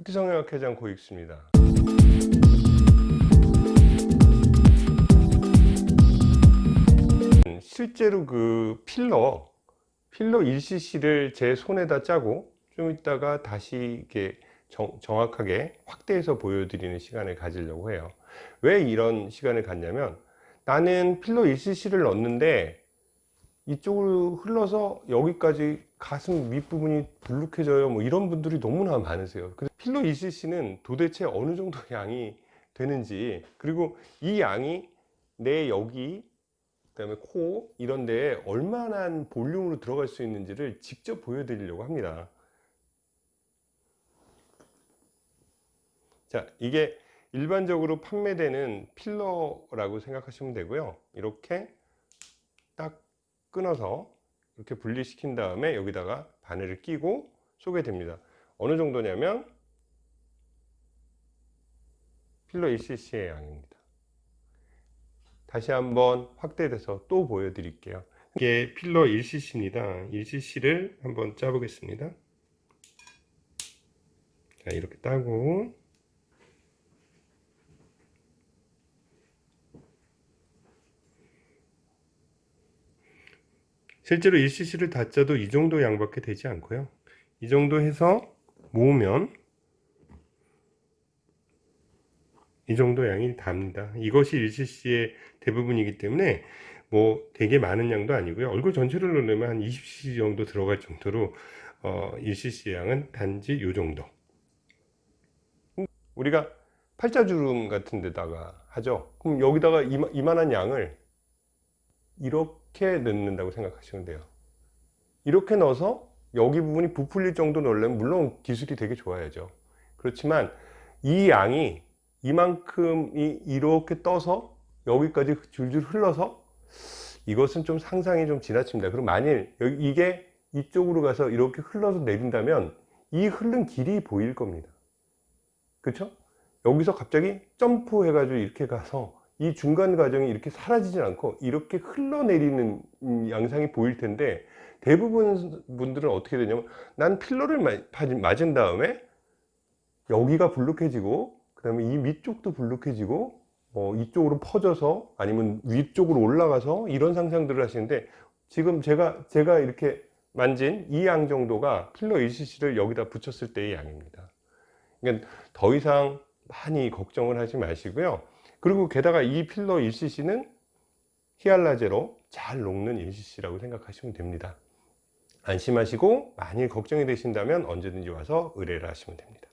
흑기성형학 회장 고익수입니다. 실제로 그 필러 필러 1cc를 제 손에다 짜고 좀 이따가 다시 이렇게 정, 정확하게 확대해서 보여드리는 시간을 가지려고 해요. 왜 이런 시간을 갖냐면 나는 필러 1cc를 넣었는데 이쪽으로 흘러서 여기까지 가슴 윗부분이 불룩해져요 뭐 이런 분들이 너무나 많으세요 필러 2cc는 도대체 어느 정도 양이 되는지 그리고 이 양이 내 여기 그 다음에 코 이런 데에 얼마나 볼륨으로 들어갈 수 있는지를 직접 보여드리려고 합니다. 자 이게 일반적으로 판매되는 필러라고 생각하시면 되고요. 이렇게 딱 끊어서 이렇게 분리시킨 다음에 여기다가 바늘을 끼고 쏘게 됩니다. 어느 정도냐면 필러 1cc의 양입니다. 다시 한번 확대돼서 또 보여드릴게요. 이게 필러 1cc입니다. 1cc를 한번 짜보겠습니다. 자 이렇게 따고. 실제로 1cc를 다 짜도 이 정도 양밖에 되지 않고요. 이 정도 해서 모으면 이 정도 양이 답니다. 이것이 1cc의 대부분이기 때문에 뭐 되게 많은 양도 아니고요. 얼굴 전체를 넣으면 한 20cc 정도 들어갈 정도로 어, 1cc 양은 단지 이 정도. 우리가 팔자주름 같은 데다가 하죠. 그럼 여기다가 이마, 이만한 양을 이렇게 넣는다고 생각하시면 돼요. 이렇게 넣어서 여기 부분이 부풀릴 정도 넣으려면 물론 기술이 되게 좋아야죠. 그렇지만 이 양이 이만큼이 이렇게 떠서 여기까지 줄줄 흘러서 이것은 좀 상상이 좀 지나칩니다 그럼 만일 이게 이쪽으로 가서 이렇게 흘러서 내린다면 이 흐른 길이 보일 겁니다 그렇죠? 여기서 갑자기 점프 해 가지고 이렇게 가서 이 중간 과정이 이렇게 사라지진 않고 이렇게 흘러내리는 양상이 보일 텐데 대부분 분들은 어떻게 되냐면 난 필러를 맞은 다음에 여기가 불룩해지고 그 다음에 이 위쪽도 불룩해지고 뭐 이쪽으로 퍼져서 아니면 위쪽으로 올라가서 이런 상상들을 하시는데 지금 제가 제가 이렇게 만진 이 양 정도가 필러 1cc를 여기다 붙였을 때의 양입니다. 그러니까 더 이상 많이 걱정을 하지 마시고요. 그리고 게다가 이 필러 1cc는 히알라제로 잘 녹는 1cc라고 생각하시면 됩니다. 안심하시고 만일 걱정이 되신다면 언제든지 와서 의뢰를 하시면 됩니다